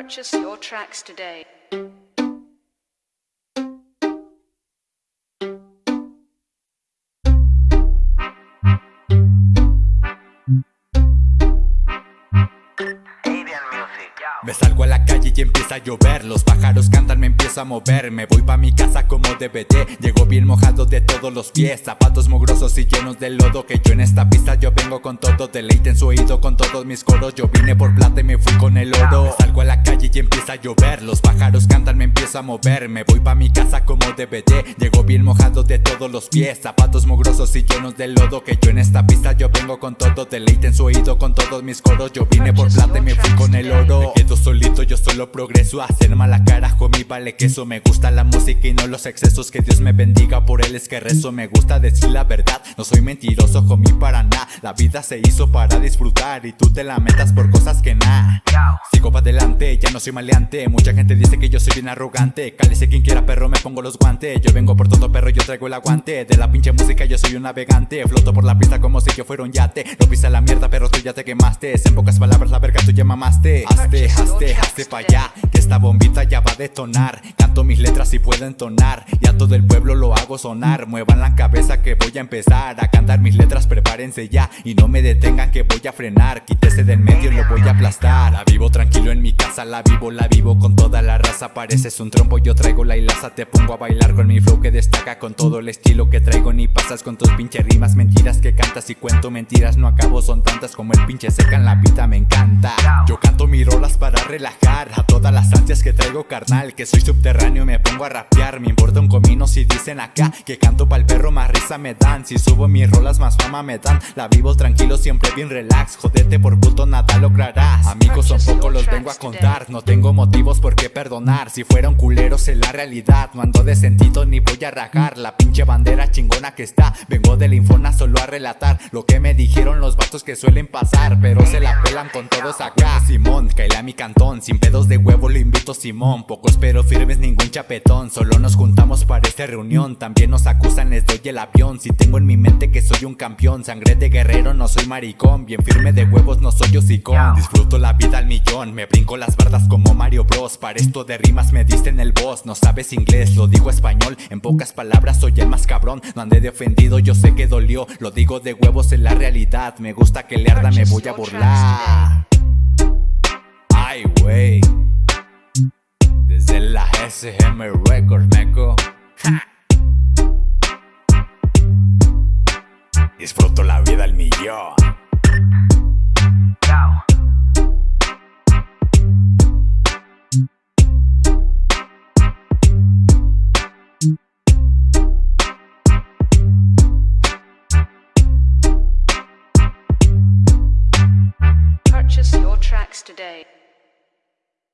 Purchase your tracks today. Me salgo a la calle y empieza a llover. Los pájaros cantan, me empiezo a mover. Me voy pa' mi casa como DVD Llego bien mojado de todos los pies. Zapatos mugrosos y llenos de lodo. Que yo en esta pista yo vengo con todo Deleite. En su oído con todos mis coros. Yo vine por plata y me fui con el oro. Me salgo a la calle y llover. Los pájaros cantan, me empiezo a mover. Me voy pa' mi casa como DVD Llego bien mojado de todos los pies. Zapatos mugrosos y llenos de lodo Que yo en esta pista yo vengo con todo Deleite en su oído con todos mis coros. Yo vine por plata y me fui con el oro. Solito, yo solo progreso Hacer mala cara, mi vale queso. Me gusta la música y no los excesos. Que Dios me bendiga, por él es que rezo. Me gusta decir la verdad, no soy mentiroso, homie, para nada. La vida se hizo para disfrutar Y tú te la metas por cosas que nada. Sigo para adelante, ya no soy maleante Mucha gente dice que yo soy bien arrogante. Cálice quien quiera perro, me pongo los guantes. Yo vengo por todo perro, yo traigo el aguante. De la pinche música yo soy un navegante. Floto por la pista como si yo fuera un yate. No pisa la mierda, pero tú ya te quemaste. En pocas palabras, la verga tú ya mamaste. Hazte, hazte, hazte pa' allá esta bombita ya va a detonar. Canto mis letras y puedo entonar. Y a todo el pueblo lo hago sonar. Muevan la cabeza que voy a empezar A cantar mis letras, prepárense ya Y no me detengan que voy a frenar. Quítese del medio y lo voy a aplastar. La vivo tranquilo en mi casa, la vivo, la vivo con toda la raza. Pareces un trompo, yo traigo la hilaza. Te pongo a bailar con mi flow que destaca Con todo el estilo que traigo. Ni pasas con tus pinche rimas Mentiras que cantas y cuento mentiras. No acabo, son tantas como el pinche seca en la vida Me encanta. Yo canto para relajar A todas las ansias que traigo carnal Que soy subterráneo me pongo a rapear Me importa un comino si dicen acá Que canto pa'l perro más risa me dan Si subo mis rolas más fama me dan La vivo tranquilo siempre bien relax Jodete por puto nada lograrás Amigos son pocos los vengo a contar No tengo motivos por qué perdonar Si fuera un culero sé la realidad No ando de sentido ni voy a rajar La pinche bandera chingona que está Vengo de la infona solo a relatar Lo que me dijeron los vatos que suelen pasar Pero se la pelan con todos acá Simón, caile a Sin pedos de huevo lo invito Simón. Pocos pero firmes ningún chapetón. Solo nos juntamos para esta reunión. También nos acusan les doy el avión. Si tengo en mi mente que soy un campeón Sangre de guerrero no soy maricón. Bien firme de huevos no soy hocicón. Disfruto la vida al millón. Me brinco las bardas como Mario Bros. Para esto de rimas me diste en el boss No sabes inglés, lo digo español. En pocas palabras soy el más cabrón. No andé de ofendido, yo sé que dolió. Lo digo de huevos en la realidad. Me gusta que le arda, me voy a burlar Wey Desde la SGM Records, meco. Disfruto la vida al millón. Purchase your tracks today.